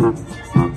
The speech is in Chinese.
嗯嗯。